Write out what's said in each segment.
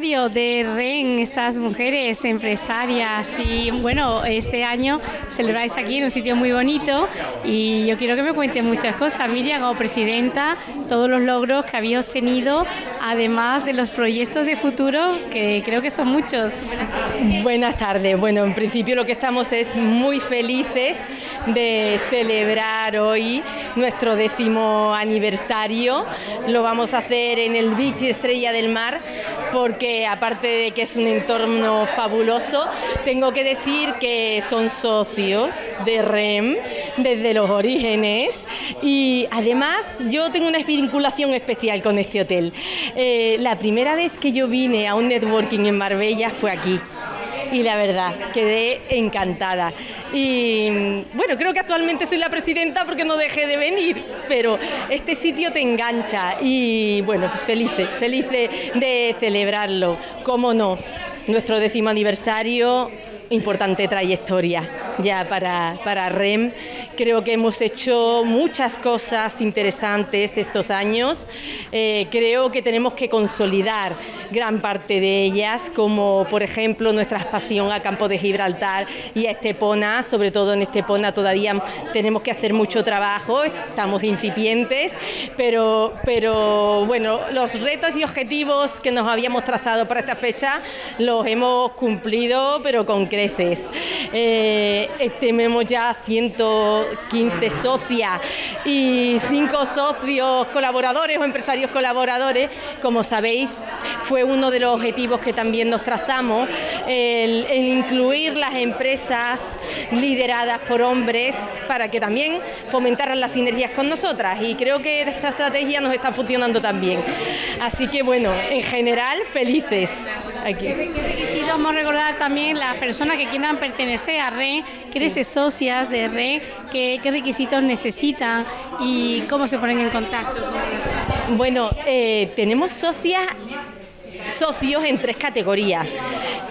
de REN, estas mujeres empresarias. Y bueno, este año celebráis aquí en un sitio muy bonito y yo quiero que me cuente muchas cosas, Miriam, como presidenta, todos los logros que habéis obtenido, además de los proyectos de futuro, que creo que son muchos. Buenas tardes. Buenas tardes. Bueno, en principio lo que estamos es muy felices de celebrar hoy nuestro décimo aniversario. Lo vamos a hacer en el Beach Estrella del Mar porque aparte de que es un entorno fabuloso, tengo que decir que son socios de REM desde los orígenes. Y además yo tengo una vinculación especial con este hotel. Eh, la primera vez que yo vine a un networking en Marbella fue aquí. Y la verdad, quedé encantada. Y bueno, creo que actualmente soy la presidenta porque no dejé de venir, pero este sitio te engancha. Y bueno, pues feliz, feliz de, de celebrarlo, cómo no, nuestro décimo aniversario, importante trayectoria ya para, para REM. Creo que hemos hecho muchas cosas interesantes estos años. Eh, creo que tenemos que consolidar gran parte de ellas, como por ejemplo nuestra expansión a Campo de Gibraltar y a Estepona, sobre todo en Estepona todavía tenemos que hacer mucho trabajo, estamos incipientes, pero, pero bueno, los retos y objetivos que nos habíamos trazado para esta fecha los hemos cumplido, pero con Eh, tenemos ya 115 socias y 5 socios colaboradores o empresarios colaboradores. Como sabéis, fue uno de los objetivos que también nos trazamos, el, incluir las empresas lideradas por hombres para que también fomentaran las sinergias con nosotras y creo que esta estrategia nos está funcionando también. Así que bueno, en general, felices. Aquí. ¿Qué, requisitos vamos a recordar también las personas que quieran pertenecer a RE, ser socias de RE, qué, requisitos necesitan y cómo se ponen en contacto? Bueno, eh, tenemos socias socios en tres categorías.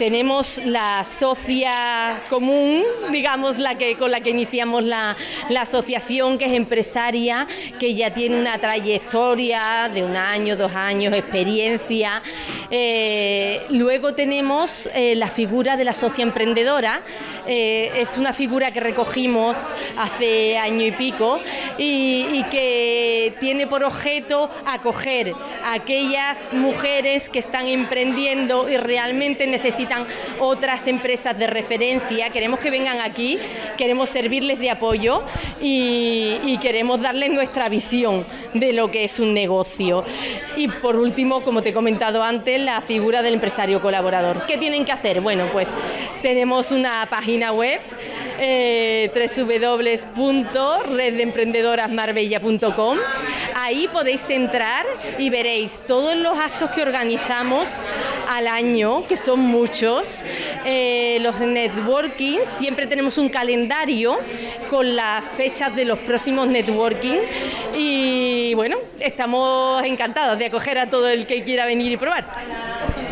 Tenemos la socia común, digamos, la que, con la que iniciamos la, asociación, que es empresaria, que ya tiene una trayectoria de un año, dos años, experiencia. Eh, luego tenemos eh, la figura de la socia emprendedora, eh, es una figura que recogimos hace año y pico y, y que tiene por objeto acoger a aquellas mujeres que están emprendiendo y realmente necesitan otras empresas de referencia. Queremos que vengan aquí, queremos servirles de apoyo y, queremos darles nuestra visión de lo que es un negocio. Y por último, como te he comentado antes, la figura del empresario colaborador. ¿Qué tienen que hacer? Bueno, pues tenemos una página web eh, www.reddeemprendedorasmarbella.com. Ahí podéis entrar y veréis todos los actos que organizamos al año, que son muchos. Eh, los networking, siempre tenemos un calendario con las fechas de los próximos networking y bueno, estamos encantados de acoger a todo el que quiera venir y probar.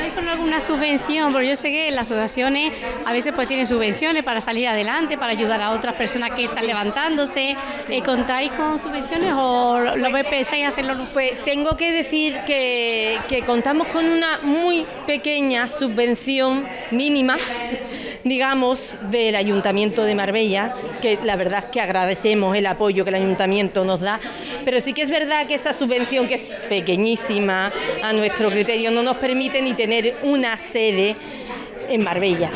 ¿Contáis con alguna subvención? Porque yo sé que las asociaciones a veces pues tienen subvenciones para salir adelante, para ayudar a otras personas que están levantándose. Eh, ¿Contáis con subvenciones o lo pensáis hacerlo? Pues tengo que decir que, que contamos con una muy pequeña subvención mínima digamos, del Ayuntamiento de Marbella, que la verdad es que agradecemos el apoyo que el Ayuntamiento nos da, pero sí que es verdad que esa subvención, que es pequeñísima a nuestro criterio, no nos permite ni tener una sede en Marbella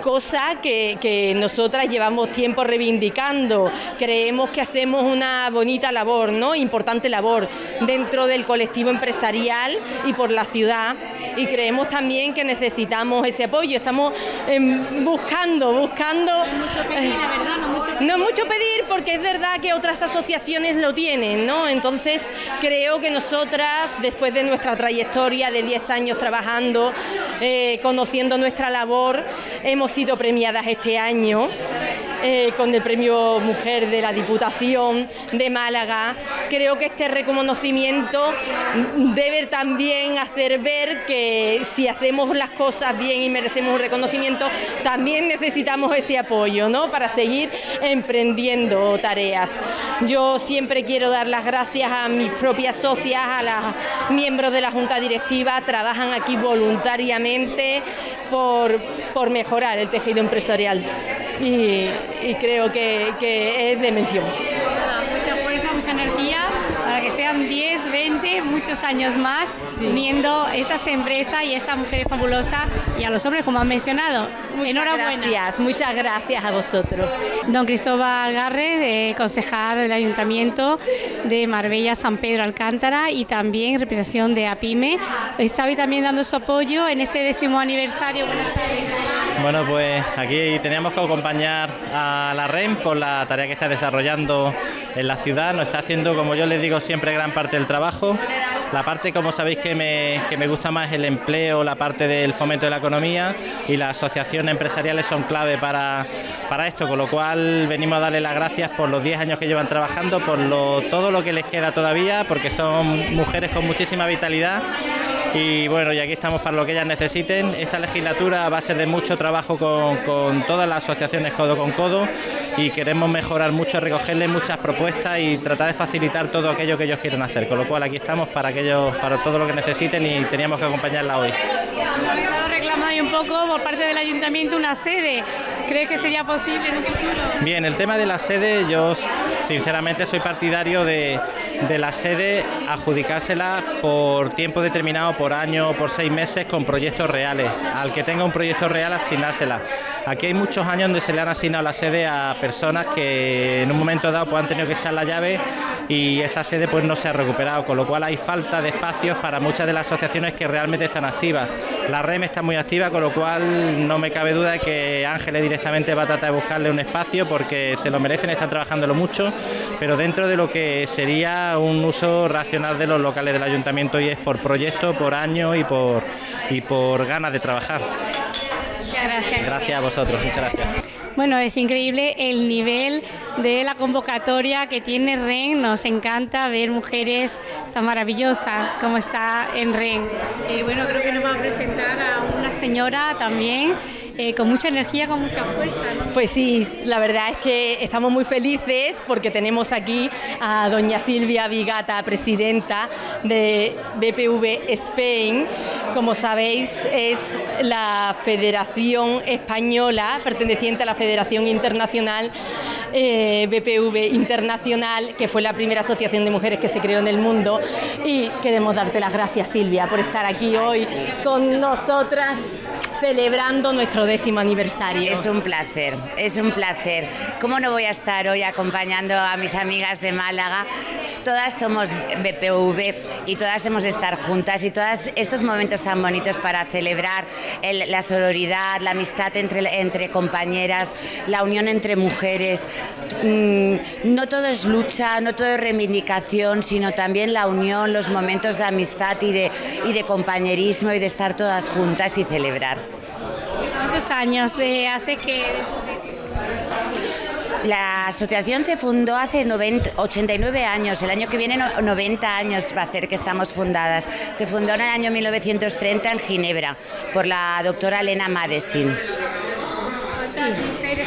cosa que, nosotras llevamos tiempo reivindicando. Creemos que hacemos una bonita labor, ¿no? importante labor dentro del colectivo empresarial y por la ciudad y creemos también que necesitamos ese apoyo. Estamos em, buscando, buscando... No mucho pedir, la verdad, no mucho pedir. No mucho pedir porque es verdad que otras asociaciones lo tienen, ¿no? Entonces creo que nosotras, después de nuestra trayectoria de 10 años trabajando, eh, conociendo nuestra labor, hemos sido premiadas este año eh, con el premio Mujer de la Diputación de Málaga. Creo que este reconocimiento debe también hacer ver que si hacemos las cosas bien y merecemos un reconocimiento, también necesitamos ese apoyo ¿no? para seguir emprendiendo tareas. Yo siempre quiero dar las gracias a mis propias socias, a los miembros de la Junta Directiva, trabajan aquí voluntariamente por, mejorar el tejido empresarial y, creo que, que es de mención. Mucha fuerza, mucha energía para que sean 10, 20, muchos años más uniendo estas empresas y esta mujer fabulosa y a los hombres, como han mencionado. Muchas Enhorabuena. Gracias, muchas gracias a vosotros. Don Cristóbal Garre, concejal del Ayuntamiento de Marbella, San Pedro Alcántara y también representación de APIME, está hoy también dando su apoyo en este décimo aniversario. Bueno, pues aquí teníamos que acompañar a la REM por la tarea que está desarrollando en la ciudad. Nos está haciendo, como yo les digo, siempre gran parte del trabajo. La parte, como sabéis, que me, que me gusta más el empleo, la parte del fomento de la economía y las asociaciones empresariales son clave para, para esto, con lo cual venimos a darle las gracias por los 10 años que llevan trabajando, por lo, todo lo que les queda todavía, porque son mujeres con muchísima vitalidad y bueno, y aquí estamos para lo que ellas necesiten. Esta legislatura va a ser de mucho trabajo con, todas las asociaciones codo con codo y queremos mejorar mucho, recogerles muchas propuestas y tratar de facilitar todo aquello que ellos quieren hacer. Con lo cual aquí estamos para aquellos, para todo lo que necesiten y teníamos que acompañarla hoy. Ha reclamado un poco por parte del ayuntamiento una sede. ¿Cree que sería posible en un futuro? Bien, el tema de la sede, yo sinceramente soy partidario de, la sede adjudicársela por tiempo determinado, por año, por seis meses, con proyectos reales. Al que tenga un proyecto real, asignársela. Aquí hay muchos años donde se le han asignado la sede a personas que en un momento dado pues, han tenido que echar la llave y esa sede pues no se ha recuperado, con lo cual hay falta de espacios para muchas de las asociaciones que realmente están activas. La REM está muy activa, con lo cual no me cabe duda de que Ángeles directamente va a tratar de buscarle un espacio porque se lo merecen, están trabajándolo mucho, pero dentro de lo que sería un uso racional de los locales del ayuntamiento y es por proyecto, por año y por, y por ganas de trabajar. Muchas gracias. Gracias a vosotros, muchas gracias. Bueno, es increíble el nivel de la convocatoria que tiene REN. Nos encanta ver mujeres tan maravillosas como está en REN. Y bueno, creo que nos va a presentar a una señora también eh, con mucha energía, con mucha fuerza. Pues sí, la verdad es que estamos muy felices porque tenemos aquí a doña Silvia Vigata, presidenta de BPV Spain. Como sabéis, es la Federación Española perteneciente a la Federación Internacional eh, BPV Internacional, que fue la primera asociación de mujeres que se creó en el mundo. Y queremos darte las gracias, Silvia, por estar aquí hoy con nosotras celebrando nuestro décimo aniversario. Es un placer, es un placer. ¿Cómo no voy a estar hoy acompañando a mis amigas de Málaga? Todas somos BPV y todas hemos de estar juntas y todos estos momentos tan bonitos para celebrar la sororidad, la amistad entre, entre compañeras, la unión entre mujeres. Mm, no todo es lucha, no todo es reivindicación, sino también la unión, los momentos de amistad y de, y de compañerismo y de estar todas juntas y celebrar años hace que... La asociación se fundó hace 89 años, el año que viene 90 años va a hacer que estamos fundadas. Se fundó en el año 1930 en Ginebra por la doctora Elena Madesin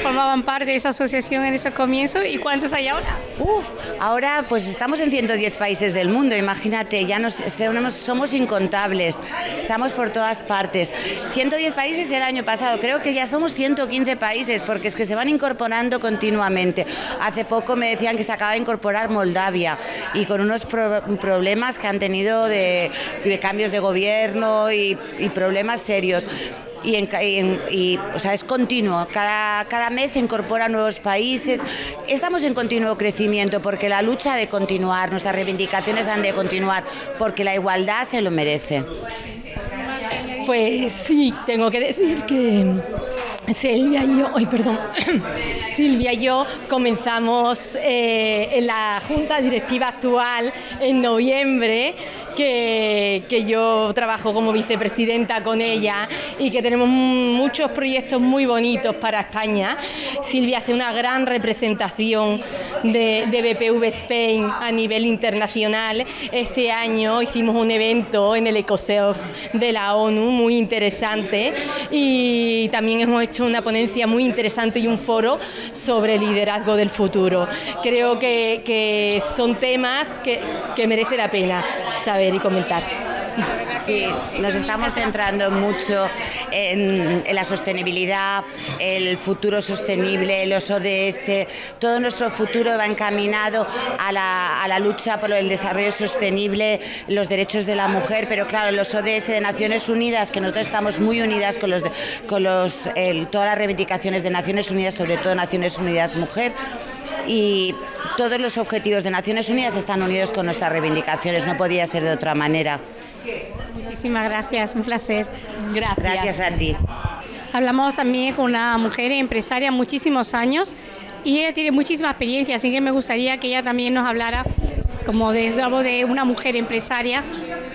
formaban parte de esa asociación en ese comienzo y cuántos hay ahora? Uf, ahora pues estamos en 110 países del mundo, imagínate, ya nos, somos incontables, estamos por todas partes. 110 países el año pasado, creo que ya somos 115 países porque es que se van incorporando continuamente. Hace poco me decían que se acaba de incorporar Moldavia y con unos problemas que han tenido de, cambios de gobierno y, y problemas serios y, o sea, es continuo. Cada, cada mes se incorporan nuevos países. Estamos en continuo crecimiento porque la lucha ha de continuar, nuestras reivindicaciones han de continuar porque la igualdad se lo merece. Pues sí, tengo que decir que Silvia y yo, hoy perdón, Silvia y yo comenzamos eh, en la junta directiva actual en noviembre que, que yo trabajo como vicepresidenta con ella y que tenemos muchos proyectos muy bonitos para España. Silvia hace una gran representación de, de BPV Spain a nivel internacional. Este año hicimos un evento en el ECOSEOF de la ONU muy interesante y también hemos hecho una ponencia muy interesante y un foro sobre liderazgo del futuro. Creo que, que son temas que, que merece la pena saber y comentar. Sí, nos estamos centrando mucho en, la sostenibilidad, el futuro sostenible, los ODS. Todo nuestro futuro va encaminado a la, lucha por el desarrollo sostenible, los derechos de la mujer, pero claro, los ODS de Naciones Unidas, que nosotros estamos muy unidas con, los, con los, todas las reivindicaciones de Naciones Unidas, sobre todo Naciones Unidas Mujer, y todos los objetivos de Naciones Unidas están unidos con nuestras reivindicaciones, no podía ser de otra manera. Muchísimas gracias, un placer. Gracias. Gracias a ti. Hablamos también con una mujer empresaria muchísimos años y ella tiene muchísima experiencia, así que me gustaría que ella también nos hablara como desde de una mujer empresaria,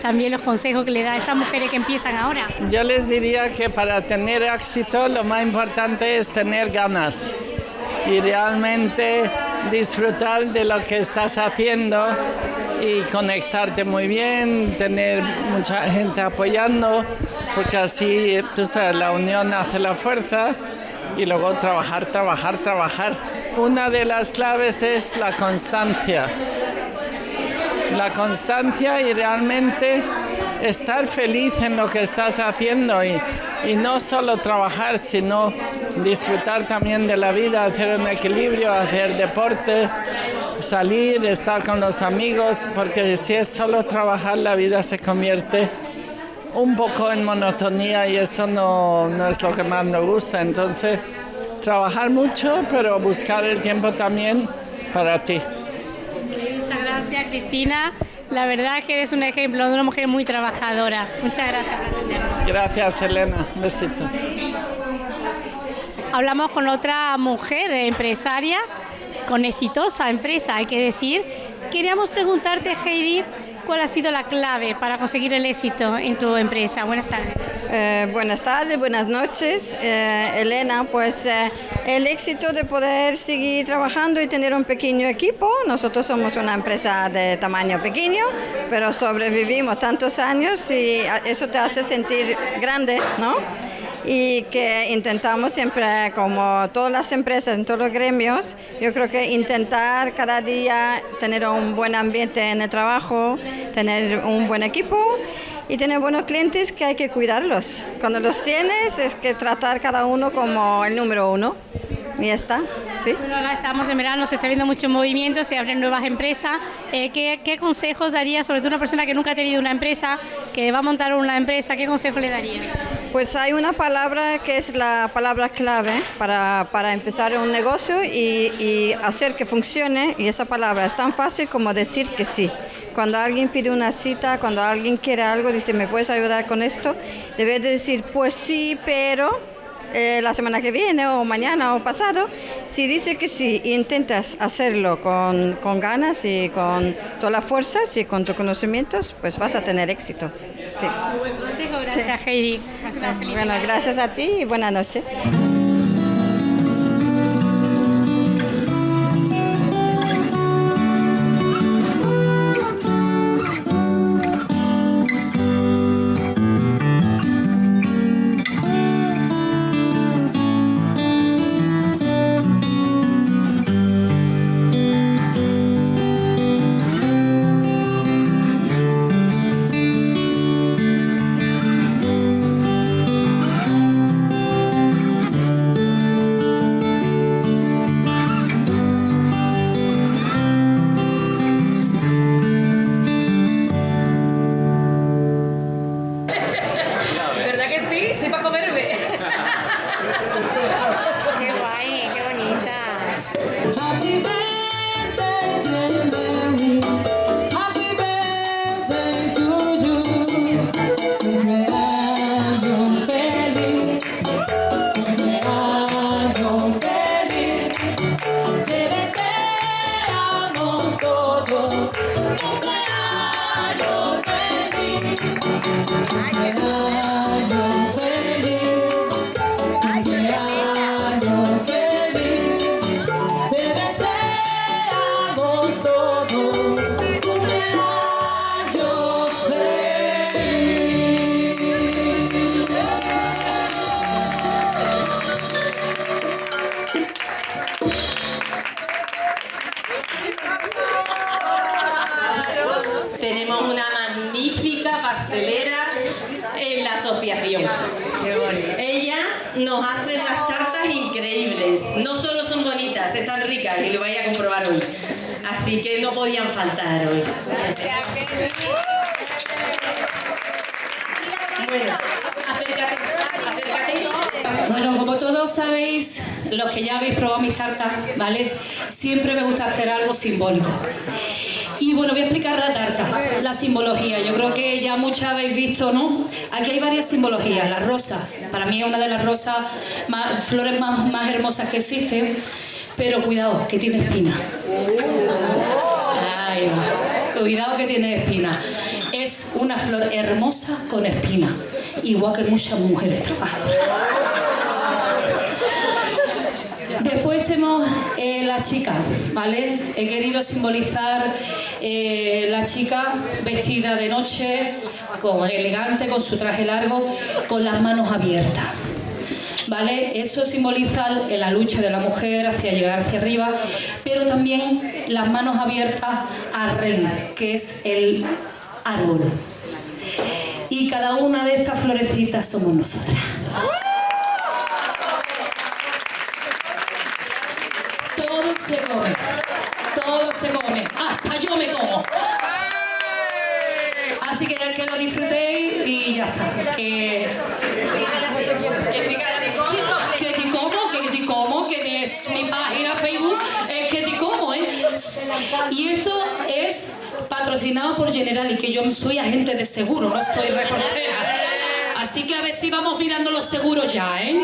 también los consejos que le da a esas mujeres que empiezan ahora. Yo les diría que para tener éxito lo más importante es tener ganas y realmente disfrutar de lo que estás haciendo y conectarte muy bien, tener mucha gente apoyando, porque así, tú sabes, la unión hace la fuerza y luego trabajar, trabajar, trabajar. Una de las claves es la constancia. La constancia y realmente estar feliz en lo que estás haciendo y, y no solo trabajar, sino disfrutar también de la vida, hacer un equilibrio, hacer deporte, salir, estar con los amigos, porque si es solo trabajar, la vida se convierte un poco en monotonía y eso no, no es lo que más nos gusta. Entonces, trabajar mucho, pero buscar el tiempo también para ti. Muchas gracias, Cristina. La verdad que eres un ejemplo de una mujer muy trabajadora. Muchas gracias. Gracias, Elena. Un besito. Hablamos con otra mujer empresaria, con exitosa empresa, hay que decir. Queríamos preguntarte, Heidi, ¿cuál ha sido la clave para conseguir el éxito en tu empresa? Buenas tardes. Eh, buenas tardes, buenas noches, eh, Elena. Pues eh, el éxito de poder seguir trabajando y tener un pequeño equipo. Nosotros somos una empresa de tamaño pequeño, pero sobrevivimos tantos años y eso te hace sentir grande, ¿no? Y que intentamos siempre, como todas las empresas, en todos los gremios, yo creo que intentar cada día tener un buen ambiente en el trabajo, tener un buen equipo y tener buenos clientes que hay que cuidarlos. Cuando los tienes es que tratar cada uno como el número uno. Y ya está, ¿sí? Bueno, ahora estamos en verano, se está viendo mucho movimiento, se abren nuevas empresas. Eh, ¿qué, ¿qué, consejos daría, sobre todo una persona que nunca ha tenido una empresa, que va a montar una empresa, qué consejo le daría? Pues hay una palabra que es la palabra clave para, para empezar un negocio y, y hacer que funcione, y esa palabra es tan fácil como decir que sí cuando alguien pide una cita, cuando alguien quiere algo, dice, ¿me puedes ayudar con esto? Debes de decir, pues sí, pero eh, la semana que viene o mañana o pasado, si dice que sí, intentas hacerlo con, con ganas y con todas las fuerzas y con tus conocimientos, pues vas a tener éxito. Sí. Muy buen consejo, gracias sí. Heidi. Bueno, gracias a ti y buenas noches. pastelera en la asociación. Ella nos hace unas tartas increíbles. No solo son bonitas, están ricas y lo vais a comprobar hoy. Así que no podían faltar hoy. Bueno, acércate. Bueno, como todos sabéis, los que ya habéis probado mis tartas, ¿vale? Siempre me gusta hacer algo simbólico. Y bueno, voy a explicar la tarta, la simbología. Yo creo que ya muchas habéis visto, ¿no? Aquí hay varias simbologías. Las rosas, para mí es una de las rosas, flores más, más hermosas que existen. Pero cuidado, que tiene espina. Va. Cuidado que tiene espina. Es una flor hermosa con espina. Igual que muchas mujeres trabajadoras. Después tenemos la chica, ¿vale? He querido simbolizar eh, la chica vestida de noche, con elegante, con su traje largo, con las manos abiertas. ¿Vale? Eso simboliza la lucha de la mujer hacia llegar hacia arriba, pero también las manos abiertas a reina, que es el árbol. Y cada una de estas florecitas somos nosotras. Todo se come, todo se come, hasta yo me como. Así que que lo disfrutéis y ya está. Que, que te como, que te como, que es mi página Facebook, es que te como, ¿eh? Y esto es patrocinado por General y que yo soy agente de seguro, no soy reportera. Así que a ver si vamos mirando los seguros ya, ¿eh?